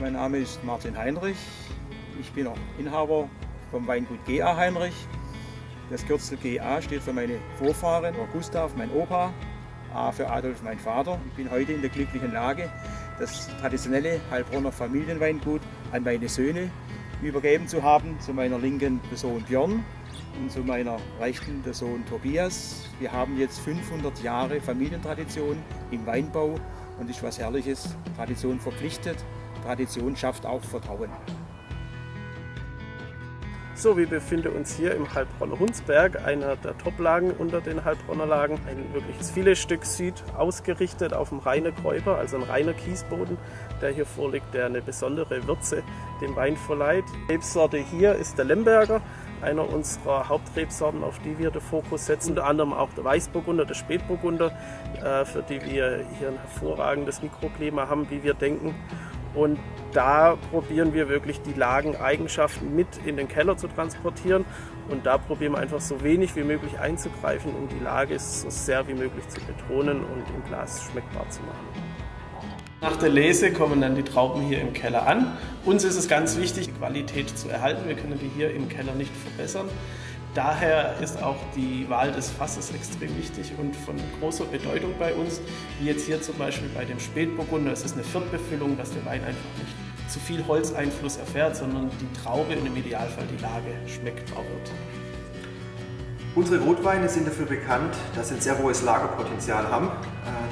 Mein Name ist Martin Heinrich. Ich bin auch Inhaber vom Weingut GA Heinrich. Das Kürzel GA steht für meine Vorfahren, Gustav, mein Opa, A für Adolf, mein Vater. Ich bin heute in der glücklichen Lage, das traditionelle Heilbronner Familienweingut an meine Söhne übergeben zu haben. Zu meiner linken der Sohn Björn und zu meiner rechten der Sohn Tobias. Wir haben jetzt 500 Jahre Familientradition im Weinbau und ist was Herrliches. Tradition verpflichtet, Tradition schafft auch Vertrauen. So, wir befinden uns hier im Heilbronner Hunsberg, einer der Toplagen unter den Heilbronner Lagen. Ein wirkliches Filetstück Süd ausgerichtet auf dem reinen Kräuper, also ein reiner Kiesboden, der hier vorliegt, der eine besondere Würze dem Wein verleiht. Die Rebsorte hier ist der Lemberger, einer unserer Hauptrebsorten, auf die wir den Fokus setzen. Unter anderem auch der Weißburgunder, der Spätburgunder, äh, für die wir hier ein hervorragendes Mikroklima haben, wie wir denken. Und da probieren wir wirklich die Lageneigenschaften mit in den Keller zu transportieren. Und da probieren wir einfach so wenig wie möglich einzugreifen, um die Lage so sehr wie möglich zu betonen und im Glas schmeckbar zu machen. Nach der Lese kommen dann die Trauben hier im Keller an. Uns ist es ganz wichtig, die Qualität zu erhalten. Wir können die hier im Keller nicht verbessern. Daher ist auch die Wahl des Fasses extrem wichtig und von großer Bedeutung bei uns, wie jetzt hier zum Beispiel bei dem Spätburgunder. Es ist eine Viertbefüllung, dass der Wein einfach nicht zu viel Holzeinfluss erfährt, sondern die Traube und im Idealfall die Lage schmeckbar wird. Unsere Rotweine sind dafür bekannt, dass sie ein sehr hohes Lagerpotenzial haben. Äh,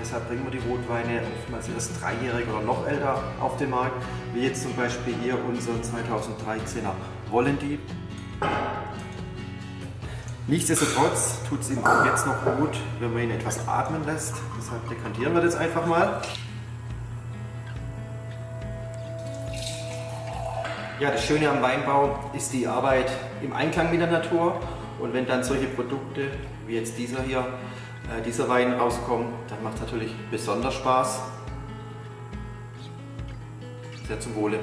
deshalb bringen wir die Rotweine oftmals erst dreijährig oder noch älter auf den Markt, wie jetzt zum Beispiel hier unser 2013er Vollendy. Nichtsdestotrotz tut es ihm auch jetzt noch gut, wenn man ihn etwas atmen lässt. Deshalb dekantieren wir das einfach mal. Ja, das Schöne am Weinbau ist die Arbeit im Einklang mit der Natur. Und wenn dann solche Produkte wie jetzt dieser hier, äh, dieser Wein rauskommen, dann macht es natürlich besonders Spaß. Sehr zum Wohle.